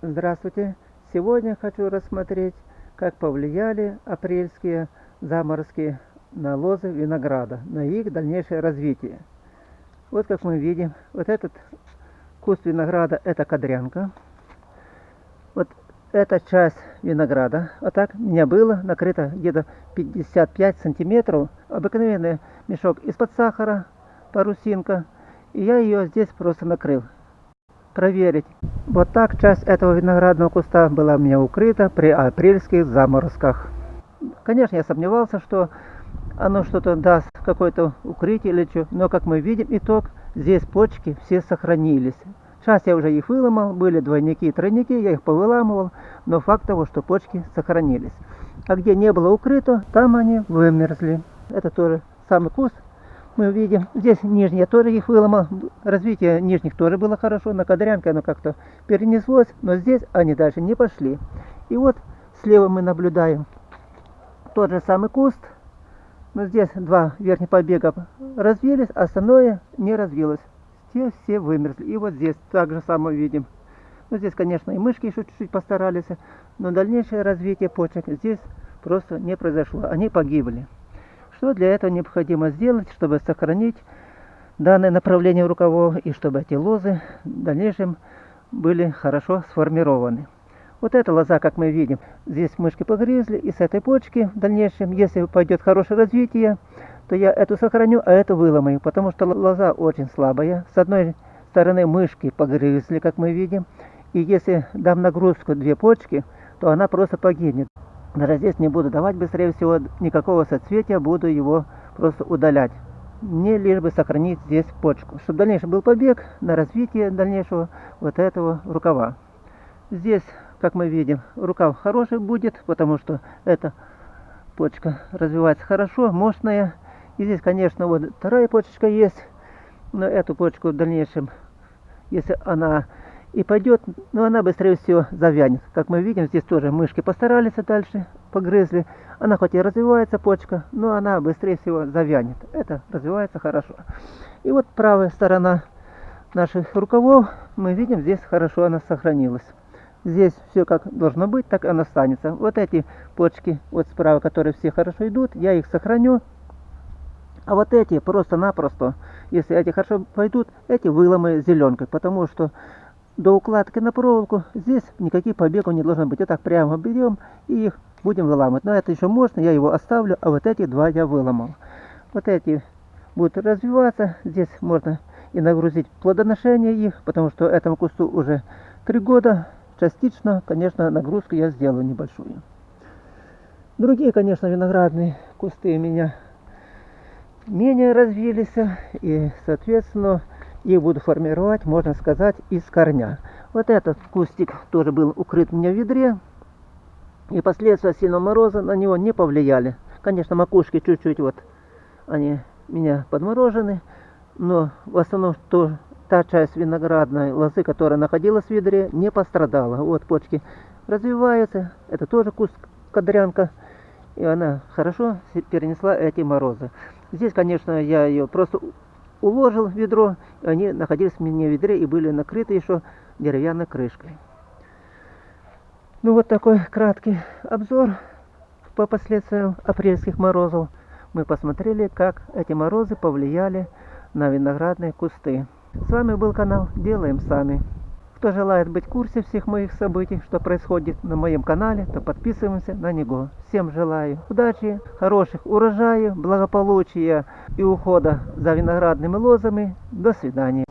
Здравствуйте! Сегодня хочу рассмотреть, как повлияли апрельские заморозки на лозы винограда, на их дальнейшее развитие. Вот как мы видим, вот этот куст винограда это кадрянка. Вот эта часть винограда, вот так у меня было накрыто где-то 55 сантиметров, обыкновенный мешок из-под сахара, парусинка, и я ее здесь просто накрыл проверить. Вот так часть этого виноградного куста была меня укрыта при апрельских заморозках. Конечно, я сомневался, что оно что-то даст, какое-то укрытие или что. Но, как мы видим, итог, здесь почки все сохранились. Сейчас я уже их выломал, были двойники и тройники, я их повыламывал, но факт того, что почки сохранились. А где не было укрыто, там они вымерзли. Это тоже самый куст, мы видим. Здесь нижние тоже их выломал. Развитие нижних тоже было хорошо. На кадрянке оно как-то перенеслось. Но здесь они дальше не пошли. И вот слева мы наблюдаем тот же самый куст. Но здесь два верхних побега развились, а остальное не развилось. Все, все вымерзли. И вот здесь так же самое видим. Ну, здесь, конечно, и мышки еще чуть-чуть постарались, но дальнейшее развитие почек здесь просто не произошло. Они погибли. Что для этого необходимо сделать, чтобы сохранить данное направление рукавов и чтобы эти лозы в дальнейшем были хорошо сформированы. Вот эта лоза, как мы видим, здесь мышки погрызли, и с этой почки в дальнейшем, если пойдет хорошее развитие, то я эту сохраню, а эту выломаю, потому что лоза очень слабая. С одной стороны мышки погрызли, как мы видим, и если дам нагрузку две почки, то она просто погибнет. Даже здесь не буду давать быстрее всего никакого соцветия, буду его просто удалять. Мне лишь бы сохранить здесь почку, чтобы дальнейший был побег на развитие дальнейшего вот этого рукава. Здесь, как мы видим, рукав хороший будет, потому что эта почка развивается хорошо, мощная. И здесь, конечно, вот вторая почечка есть, но эту почку в дальнейшем, если она и пойдет, но она быстрее всего завянет. Как мы видим, здесь тоже мышки постарались дальше, погрызли. Она хоть и развивается почка, но она быстрее всего завянет. Это развивается хорошо. И вот правая сторона наших рукавов, мы видим, здесь хорошо она сохранилась. Здесь все как должно быть, так она останется. Вот эти почки, вот справа, которые все хорошо идут, я их сохраню. А вот эти просто-напросто, если эти хорошо пойдут, эти выломы зеленкой, потому что до укладки на проволоку. Здесь никаких побегов не должно быть. Вот так прямо берем и их будем выламывать. Но это еще можно, я его оставлю, а вот эти два я выломал. Вот эти будут развиваться. Здесь можно и нагрузить плодоношение их, потому что этому кусту уже три года. Частично, конечно, нагрузку я сделаю небольшую. Другие, конечно, виноградные кусты у меня менее развились. И, соответственно, их буду формировать, можно сказать, из корня. Вот этот кустик тоже был укрыт у меня в ведре. И последствия сильного мороза на него не повлияли. Конечно, макушки чуть-чуть вот, они меня подморожены. Но в основном то, та часть виноградной лозы, которая находилась в ведре, не пострадала. Вот почки развиваются. Это тоже куст кадрянка. И она хорошо перенесла эти морозы. Здесь, конечно, я ее просто уложил ведро, они находились в меня ведре и были накрыты еще деревянной крышкой. Ну вот такой краткий обзор по последствиям апрельских морозов. Мы посмотрели, как эти морозы повлияли на виноградные кусты. С вами был канал Делаем Сами. Кто желает быть в курсе всех моих событий, что происходит на моем канале, то подписываемся на него. Всем желаю удачи, хороших урожаев, благополучия и ухода за виноградными лозами. До свидания.